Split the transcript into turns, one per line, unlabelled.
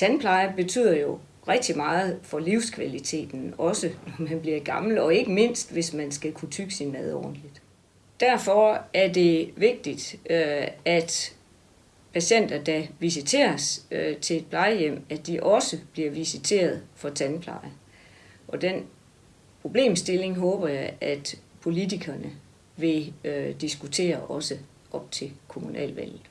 tandpleje betyder jo rigtig meget for livskvaliteten, også når man bliver gammel, og ikke mindst, hvis man skal kunne tygge sin mad ordentligt. Derfor er det vigtigt, øh, at patienter, der visiteres øh, til et plejehjem, at de også bliver visiteret for tandpleje. Og den problemstilling håber jeg, at politikerne vil øh, diskutere også op til kommunalvalget.